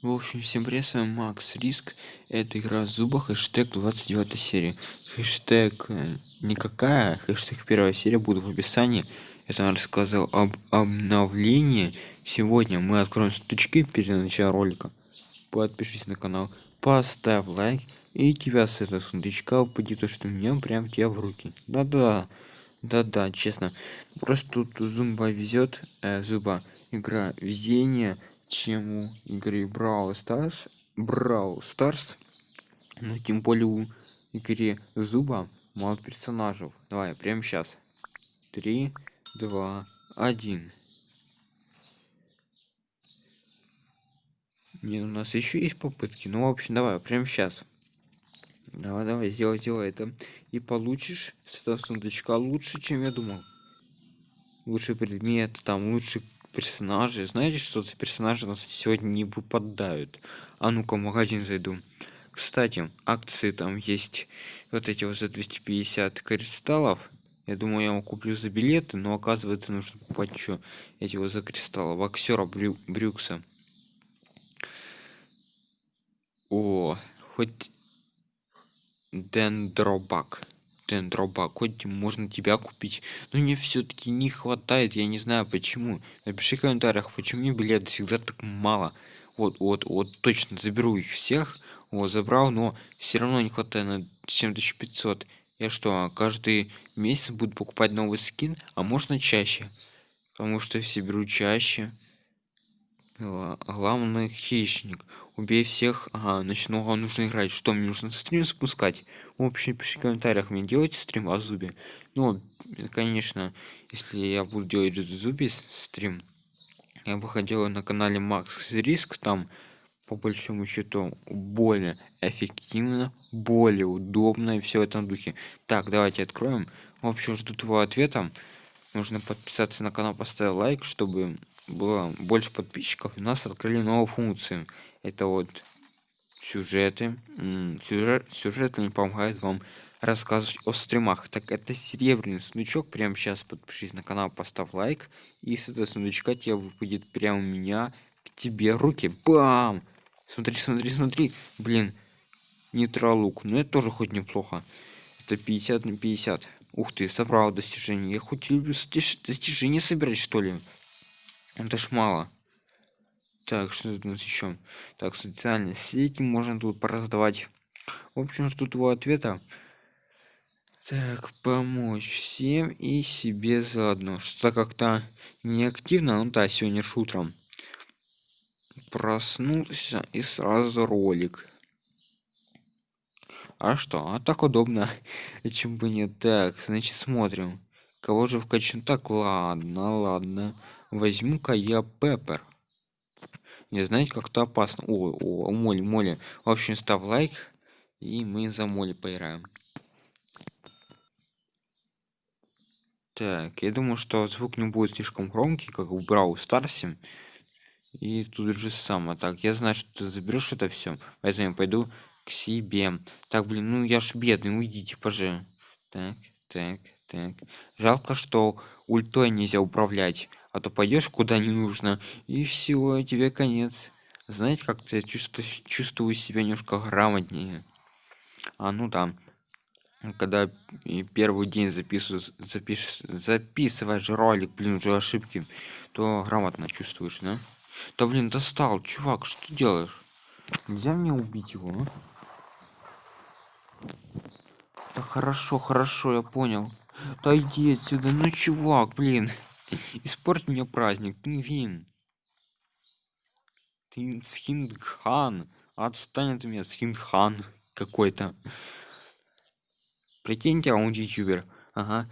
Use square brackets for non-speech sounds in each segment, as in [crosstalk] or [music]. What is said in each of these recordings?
В общем, всем привет, Макс Риск. Это игра зуба, хэштег 29 серия. Хэштег э, никакая, хэштег первая серия будет в описании. Это он рассказал об обновлении. Сегодня мы откроем стучки перед началом ролика. Подпишись на канал, поставь лайк. И тебя с этого сундучка упадет то, что мне прям тебе в руки. Да-да, да-да, честно. Просто тут зумба везет, э, зуба игра везение чем у игры Brawl Stars, Brawl Stars, ну тем более у игре Зуба мало персонажей. Давай, прямо сейчас. Три, два, один. Не, у нас еще есть попытки. Ну, в общем, давай, прямо сейчас. Давай, давай, сделай, сделай это. И получишь с этого сундучка лучше, чем я думал. Лучший предмет, там лучше персонажи. Знаете, что за персонажи нас сегодня не выпадают? А ну-ка, в магазин зайду. Кстати, акции там есть вот эти вот за 250 кристаллов. Я думаю, я его куплю за билеты, но оказывается нужно покупать еще эти вот за кристаллы. Боксера Брю Брюкса. О, хоть дендробак дендроба хоть можно тебя купить. Но мне все-таки не хватает я не знаю почему. Напиши в комментариях почему мне билет всегда так мало. Вот вот вот точно заберу их всех. Вот забрал но все равно не хватает на 7500 я что каждый месяц буду покупать новый скин? А можно чаще? Потому что все беру чаще главный хищник. Убей всех. Ага ночного нужно играть. Что мне нужно стрим спускать в общем пиши в комментариях. Мне делать стрим о зубе? Ну конечно если я буду делать зубе стрим я бы хотел на канале макс риск там по большому счету более эффективно более удобно и все в этом духе. Так давайте откроем. В общем жду твоего ответа. Нужно подписаться на канал поставить лайк чтобы было больше подписчиков у нас открыли новую функцию. Это вот сюжеты. Сюжет сюжет не помогает вам рассказывать о стримах. Так это серебряный сундучок прямо сейчас подпишись на канал поставь лайк и с этого сундучка тебе выпадет прямо у меня к тебе руки. Бам! Смотри смотри смотри. Блин нейтралук ну это тоже хоть неплохо. Это 50 на 50 ух ты собрал достижение я хоть люблю достижения собирать что ли это ж мало. Так что тут у нас еще так социальные сети можно тут пораздавать. В общем жду твоего ответа. Так помочь всем и себе заодно. Что-то как-то неактивно. Ну да сегодня ж утром проснулся и сразу ролик. А что? А так удобно. [laughs] Чем бы не так значит смотрим. Кого же вкачаем так ладно ладно возьму-ка я пеппер. Не знаете как-то опасно. О, о моли моли в общем ставь лайк и мы за моли поиграем. Так я думаю что звук не будет слишком громкий как в брау старсе и тут же само так я знаю что ты заберешь это все поэтому я пойду к себе. Так блин ну я ж бедный уйдите поже так так так. Жалко что ультой нельзя управлять а то пойдешь куда не нужно и все тебе конец. Знаете как-то я чувствую чувствую себя немножко грамотнее. А ну да. Когда первый день записываю запиш записываешь ролик блин уже ошибки то грамотно чувствуешь да? Да блин достал чувак что ты делаешь? Нельзя мне убить его а? да хорошо хорошо я понял. Да иди отсюда ну чувак блин испорть мне праздник пингвин. Ты схиндхан отстань от меня схиндхан какой-то. Прикиньте а он ютубер. Ага.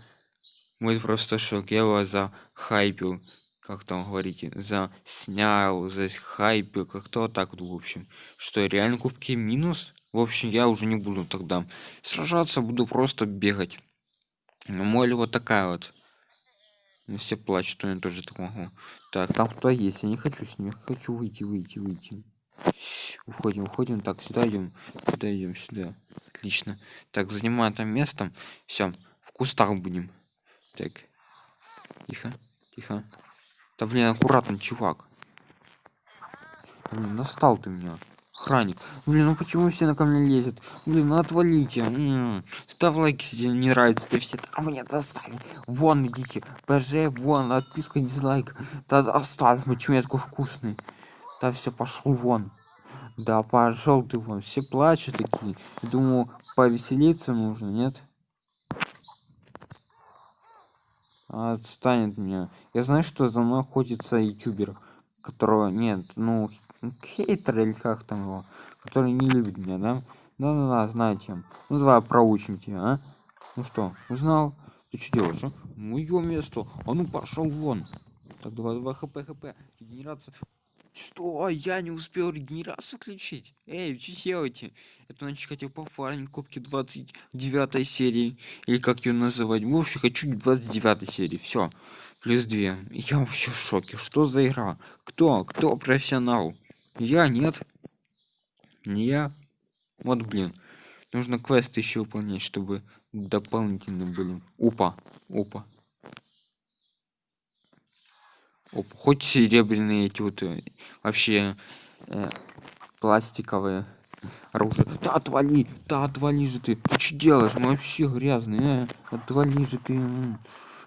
Мой просто шок. Я его за хайпил как там говорите за снял за хайпил как-то так в общем. Что реально кубки минус? В общем я уже не буду тогда сражаться буду просто бегать. Мой вот такая вот. ну, все плачут я тоже так могу так. Там кто есть? Я не хочу с ними. Хочу выйти выйти выйти. Уходим уходим. Так сюда идем. Сюда идем сюда. Отлично. Так занимаем там местом все в кустах будем. Так. Тихо тихо. Да блин аккуратно чувак. Блин, настал ты меня. Охранник. Блин, ну почему все на ко мне лезет? Блин, ну отвалите. М -м -м. Ставь лайк, если не нравится. Ты все а мне достали. Вон идите. ПЖ, вон, отписка, дизлайк. Да оставь, почему я такой вкусный. Да все, пошел вон. Да пошел ты вон. Все плачут такие. Думаю, повеселиться нужно, нет? Отстанет меня. Я знаю, что за мной охотится ютубер, которого нет, ну, хейтер или как там его, который не любит меня, да? Да-да-да, знаете. Ну давай проучим тебя, а? Ну что, узнал? Ты что делаешь, а? Мое место. А ну пошел вон. Так, давай, давай, хп, хп. Генерация. Что? Я не успел регенерацию включить? Эй, что делаете? Это значит хотел пофармить кубки 29 серии. Или как ее называть? В общем, хочу 29 серии. Все. Плюс 2. Я вообще в шоке. Что за игра? Кто? Кто профессионал? Я нет. Не я. Вот блин. Нужно квесты еще выполнять, чтобы дополнительно были. Опа. Опа. Оп, хоть серебряные эти вот э, вообще э, пластиковые оружие. Да отвали, да отвали же ты. Ты что делаешь? Мы вообще грязные. Э? Отвали же ты.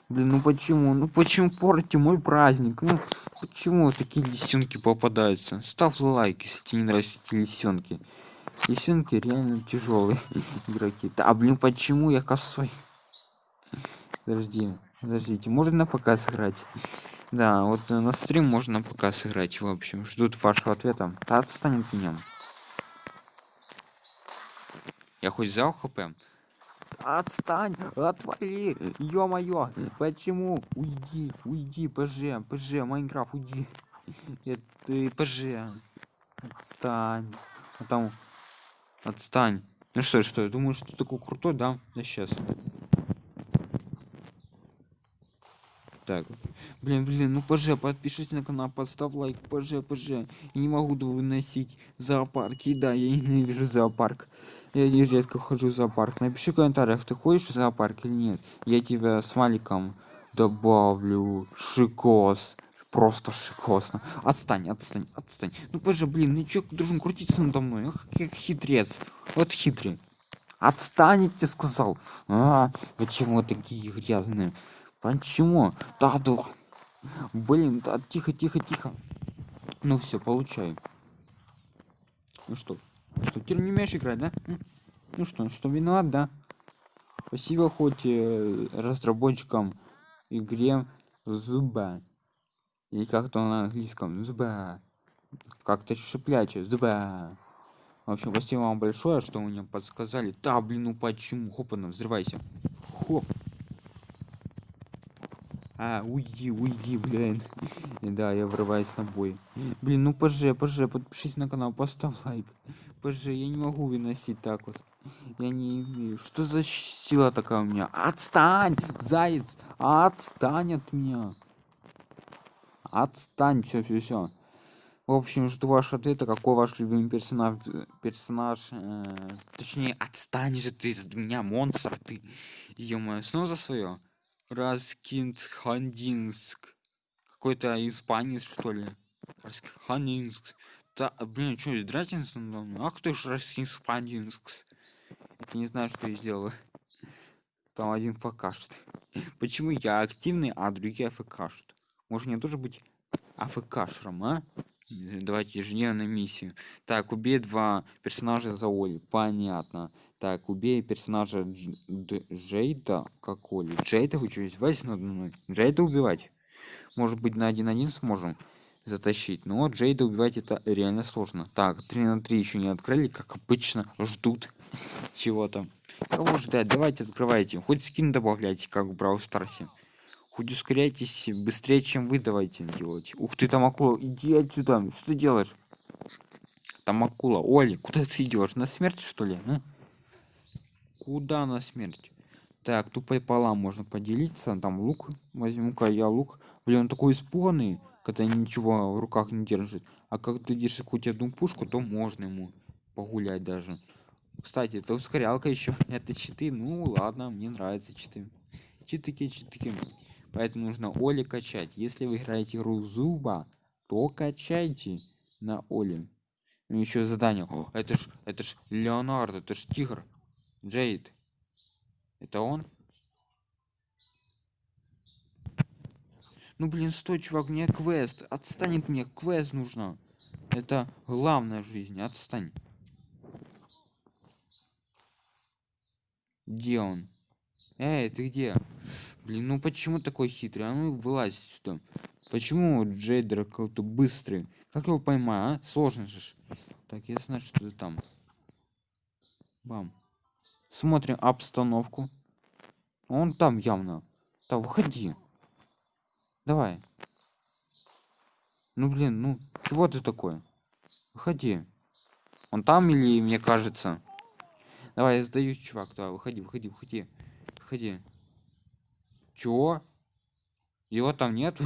Блин, ну почему? Ну почему портите мой праздник? Ну почему такие лисенки попадаются? Ставь лайк, если тебе не нравятся эти лисенки. Лисенки реально тяжелые [laughs] игроки. Да блин, почему я косой? Подожди, подождите, можно пока сыграть? Да, вот на стрим можно пока сыграть. В общем, ждут вашего ответа. Да отстань от меня. Я хоть взял хп? Отстань, отвали, ё-моё, почему? Уйди, уйди, ПЖ, ПЖ, Майнкрафт, уйди. ты ПЖ. Отстань. А там, отстань. Ну что, что, я думаю, что такой крутой, да? Да сейчас. Так, блин, блин, ну ПЖ, подпишись на канал, подставь лайк, ПЖ, ПЖ. Я не могу выносить зоопарки, да, я ненавижу зоопарк. Я не редко хожу в зоопарк. Напиши в комментариях, ты ходишь в зоопарк или нет. Я тебя с маликом добавлю. Шикос. Просто шикосно. Отстань, отстань, отстань. Ну ПЖ, блин, ну чё должен крутиться надо мной? Ах, как хитрец. Вот хитрый. Отстанете, сказал. А, почему такие грязные? Почему? Да, да. Блин, да, тихо, тихо, тихо. Ну все, получай. Ну что? Что, ты не умеешь играть, да? Ну что, что виноват, да? Спасибо хоть э, разработчикам игре Зуба. Или как-то на английском Зуба. Как-то шипляче, Зуба. В общем, спасибо вам большое, что вы мне подсказали. Да, блин, ну почему? Хопа, взрывайся. Хоп. А, уйди, уйди, блин. [laughs] Да, я врываюсь на бой. Блин, ну поже, поже, подпишись на канал, поставь лайк. Поже, я не могу выносить так вот. Я не имею. Что за сила такая у меня? Отстань, заяц! Отстань от меня. Отстань, все, все, все. В общем, жду ваш ответа, какой ваш любимый персонаж, персонаж, э, точнее, отстань же ты от меня, монстр ты, ё снова за свое. Раскинхандинск. Какой-то испанец, что ли? Раскинхандинск. Да, блин, что, Дратинсон? Ах ты ж Раскинхандинск. Я не знаю, что я сделал. Там один фкшит. Почему я активный, а другие фкшат? Может мне тоже быть афкшером, а? Давайте ежедневную миссию. Так, убей два персонажа за Оли. Понятно. Так, убей персонажа Дж Джейда. Как Оли? Джейда вы что, издеваетесь надо мной? Джейда убивать? Может быть, на один-один сможем затащить. Но Джейда убивать это реально сложно. Так, 3 на 3 еще не открыли, как обычно, ждут [laughs] чего-то. Кого ждать? Давайте открывайте. Хоть скин добавляйте, как в Брау Старсе. Хоть ускоряйтесь быстрее, чем вы давайте делать. Ух ты, там акула. Иди отсюда. Что ты делаешь? Там акула. Оли, куда ты идешь? На смерть, что ли? А? Куда на смерть? Так, тут пополам можно поделиться. Там лук. Возьму-ка я лук. Блин, он такой испуганный, когда ничего в руках не держит. А как ты держишь какую-то одну пушку, то можно ему погулять даже. Кстати, это ускорялка еще. [laughs] Это читы. Ну ладно, мне нравятся читы. Читыки, читыки. Поэтому нужно Оли качать. Если вы играете игру Зуба, то качайте. на Оле. Еще задание. О, это ж, это ж Леонардо, это ж тигр. Джейд. Это он? Ну блин, стой, чувак, мне квест. Отстанет мне, квест нужно. Это главное в жизни, отстань. Где он? Эй, ты где? Блин, ну почему такой хитрый? А ну вылазь сюда. Почему Джейдер какой-то быстрый? Как его поймать, а? Сложно же. Так, я знаю, что ты там. Бам. Смотрим обстановку. Он там явно. Так, выходи. Давай. Ну блин, ну чего ты такой? Выходи. Он там или мне кажется? Давай, я сдаюсь, чувак. Давай, выходи, выходи, выходи. Выходи. Чего? Его там нет?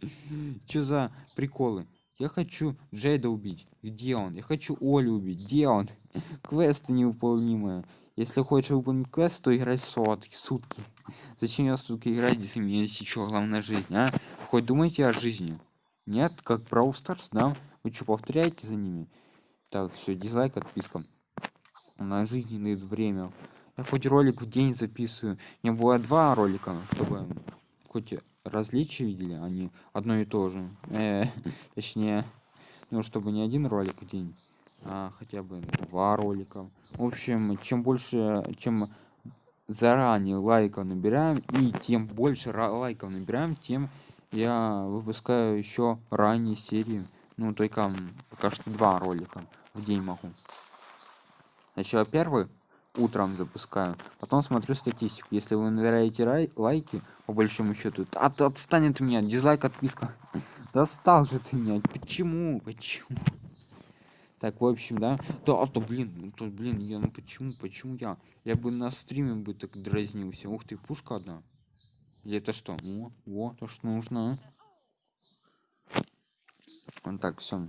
[laughs] Что за приколы? Я хочу Джейда убить. Где он? Я хочу Олю убить. Где он? [laughs] Квесты невыполнимые. Если хочешь выполнить квест, то играй сотки, сутки. Зачем я сутки играть, если у меня есть еще главная жизнь, а? Хоть думайте о жизни. Нет, как Brawl Stars, да? Вы что, повторяете за ними? Так, все, дизлайк, отписка. На жизненное время. Я хоть ролик в день записываю. У меня было два ролика, чтобы хоть различия видели, они одно и то же. Э, точнее, ну, чтобы не один ролик в день а, хотя бы два ролика. В общем чем больше чем заранее лайков набираем и тем больше лайков набираем тем я выпускаю еще ранние серии. Ну только пока что два ролика в день могу. Сначала первый утром запускаю потом смотрю статистику. Если вы набираете лайки по большому счету от отстанет у меня дизлайк отписка. [laughs] Достал же ты меня. Почему? Почему так, в общем, да. Да, а то, блин, ну то, блин, я, ну почему, почему я? Я бы на стриме бы так дразнился. Ух ты, пушка одна. Или это что? О, вот, то, что нужно. Вот так, все.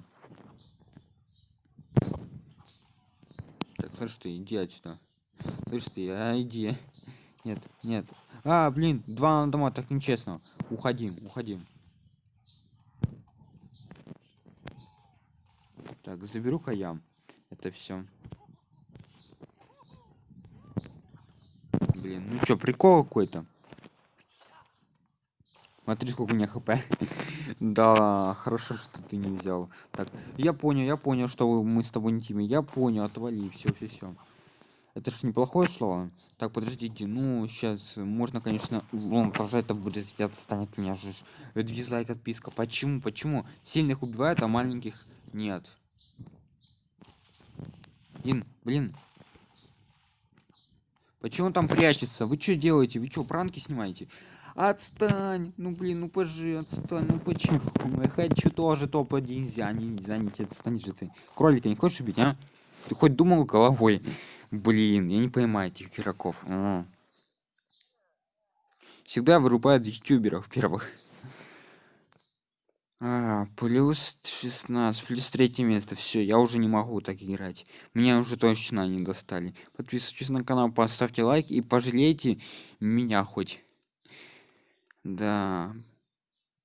Так, слышь ты, иди отсюда. Слышь ты, а иди. Нет, нет. А, блин, два на дома, так нечестно. Уходим, уходим. Так, заберу-ка я. Это все. Блин, ну чё, прикол какой-то. Смотри, сколько у меня хп. [laughs] да, хорошо, что ты не взял. Так, я понял, я понял, что мы с тобой не тиме. Я понял, отвали, все, все, все. Это же неплохое слово. Так, подождите, ну, сейчас можно, конечно, он продолжает это вырезать, отстанет меня же. Дизлайк, отписка. Почему, почему? Сильных убивают, а маленьких нет. Блин, блин. Почему он там прячется? Вы что делаете? Вы что, пранки снимаете? Отстань! Ну блин, ну пожи, отстань, ну почему? Я хочу тоже топ-1 занять, занять, отстань же ты. Кролика не хочешь убить, а? Ты хоть думал головой? Блин, я не понимаю этих игроков. А. Всегда вырубают ютуберов первых. А, плюс 16, плюс третье место. Все, я уже не могу так играть. Меня уже точно не достали. Подписывайтесь на канал, поставьте лайк и пожалейте меня хоть. Да.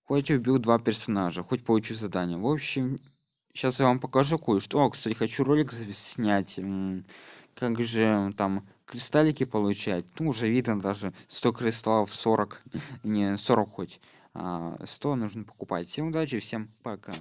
Хоть убил два персонажа, хоть получу задание. В общем, сейчас я вам покажу кое-что. Кстати, хочу ролик снять. Как же там кристаллики получать. Ну, уже видно даже 100 кристаллов, 40. [laughs] Не, 40 хоть. 100 а, нужно покупать. Всем удачи, всем пока.